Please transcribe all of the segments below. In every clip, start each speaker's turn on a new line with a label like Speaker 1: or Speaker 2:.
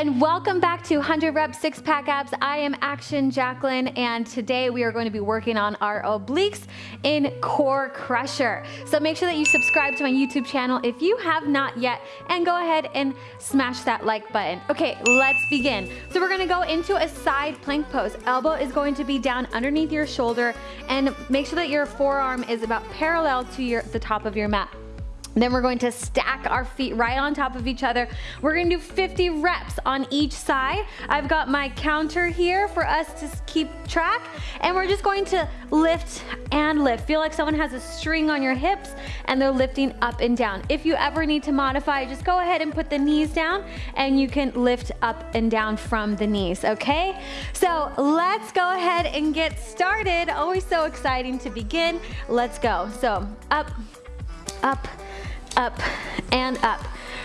Speaker 1: and welcome back to 100 Rep Six Pack Abs. I am Action Jacquelyn and today we are going to be working on our obliques in Core Crusher. So make sure that you subscribe to my YouTube channel if you have not yet and go ahead and smash that like button. Okay, let's begin. So we're gonna go into a side plank pose. Elbow is going to be down underneath your shoulder and make sure that your forearm is about parallel to your the top of your mat. Then we're going to stack our feet right on top of each other. We're gonna do 50 reps on each side. I've got my counter here for us to keep track. And we're just going to lift and lift. Feel like someone has a string on your hips and they're lifting up and down. If you ever need to modify, just go ahead and put the knees down and you can lift up and down from the knees, okay? So let's go ahead and get started. Always so exciting to begin. Let's go. So up, up, up, and up.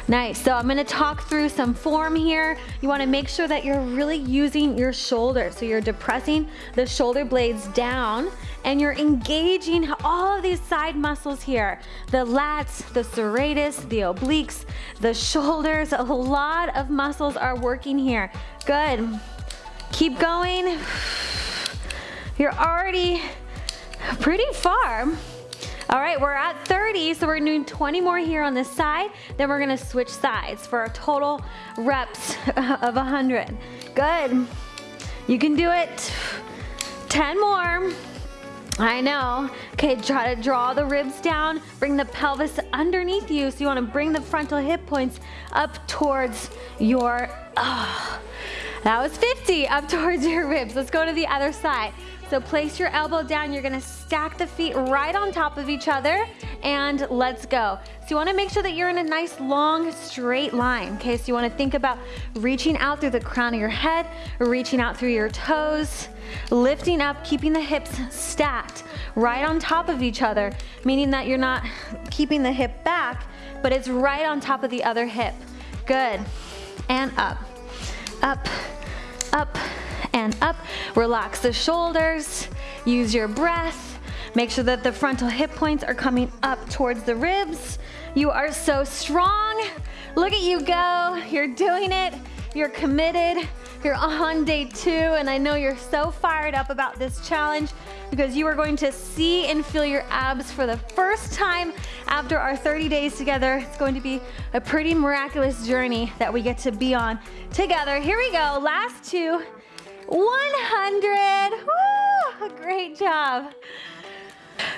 Speaker 1: Nice, so I'm gonna talk through some form here. You wanna make sure that you're really using your shoulder. So you're depressing the shoulder blades down and you're engaging all of these side muscles here. The lats, the serratus, the obliques, the shoulders, a lot of muscles are working here. Good, keep going. You're already pretty far. All right, we're at 30, so we're doing 20 more here on this side. Then we're gonna switch sides for a total reps of 100. Good. You can do it. 10 more. I know. Okay, try to draw the ribs down, bring the pelvis underneath you. So you wanna bring the frontal hip points up towards your, oh, that was 50, up towards your ribs. Let's go to the other side. So place your elbow down. You're gonna stack the feet right on top of each other and let's go. So you wanna make sure that you're in a nice long straight line, okay? So you wanna think about reaching out through the crown of your head, reaching out through your toes, lifting up, keeping the hips stacked right on top of each other, meaning that you're not keeping the hip back, but it's right on top of the other hip. Good, and up, up, up, and up. Relax the shoulders, use your breath. Make sure that the frontal hip points are coming up towards the ribs. You are so strong. Look at you go, you're doing it, you're committed. You're on day two and I know you're so fired up about this challenge because you are going to see and feel your abs for the first time after our 30 days together. It's going to be a pretty miraculous journey that we get to be on together. Here we go, last two. 100. Woo, great job.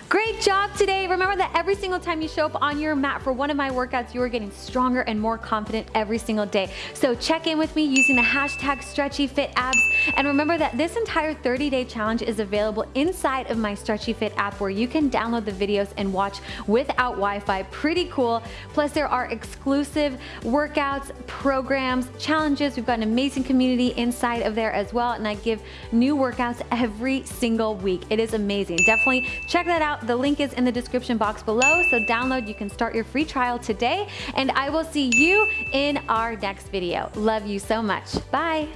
Speaker 1: Great job today. Remember that every single time you show up on your mat for one of my workouts, you are getting stronger and more confident every single day. So check in with me using the hashtag StretchyFitAbs. And remember that this entire 30-day challenge is available inside of my Stretchy Fit app where you can download the videos and watch without Wi-Fi. Pretty cool. Plus there are exclusive workouts, programs, challenges. We've got an amazing community inside of there as well. And I give new workouts every single week. It is amazing. Definitely check that out The link is in the description box below, so download. You can start your free trial today, and I will see you in our next video. Love you so much. Bye.